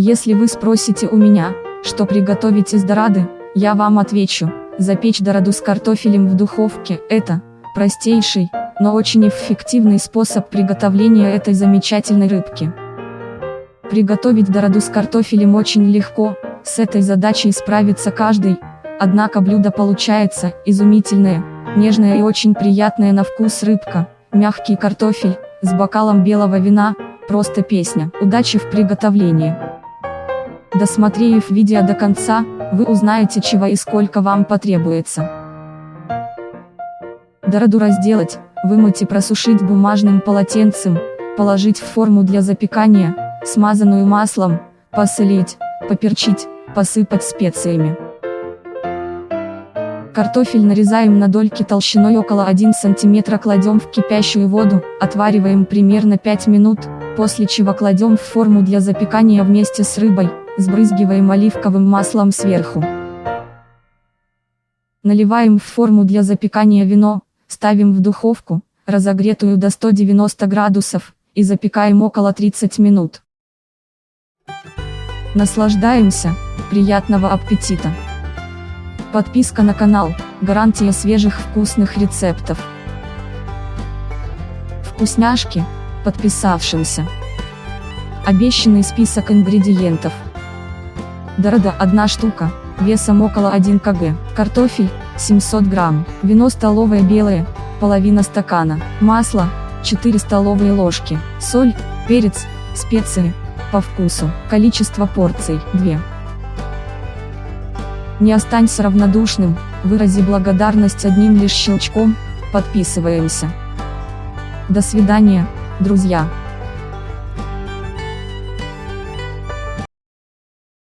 Если вы спросите у меня, что приготовить из дорады, я вам отвечу, запечь дораду с картофелем в духовке – это простейший, но очень эффективный способ приготовления этой замечательной рыбки. Приготовить дороду с картофелем очень легко, с этой задачей справится каждый, однако блюдо получается изумительное, нежное и очень приятное на вкус рыбка, мягкий картофель, с бокалом белого вина, просто песня. Удачи в приготовлении! Досмотрев видео до конца, вы узнаете чего и сколько вам потребуется. Дороду разделать, вымыть и просушить бумажным полотенцем, положить в форму для запекания, смазанную маслом, посолить, поперчить, посыпать специями. Картофель нарезаем на дольки толщиной около 1 см кладем в кипящую воду, отвариваем примерно 5 минут, после чего кладем в форму для запекания вместе с рыбой, сбрызгиваем оливковым маслом сверху. Наливаем в форму для запекания вино, ставим в духовку, разогретую до 190 градусов, и запекаем около 30 минут. Наслаждаемся, приятного аппетита! Подписка на канал, гарантия свежих вкусных рецептов. Вкусняшки, подписавшимся. Обещанный список ингредиентов. Дорода 1 штука, весом около 1 кг. Картофель, 700 грамм. Вино столовое белое, половина стакана. Масло, 4 столовые ложки. Соль, перец, специи, по вкусу. Количество порций, 2. Не останься равнодушным, вырази благодарность одним лишь щелчком, подписываемся. До свидания, друзья.